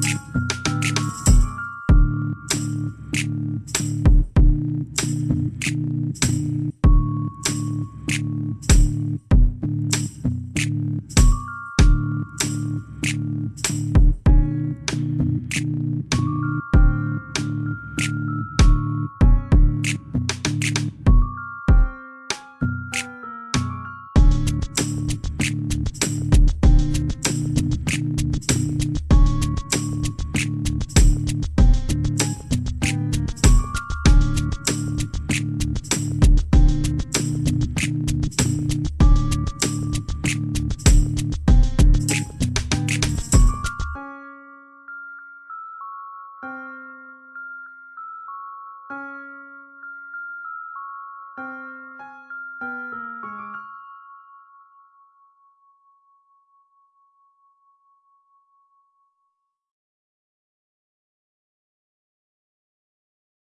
Bye.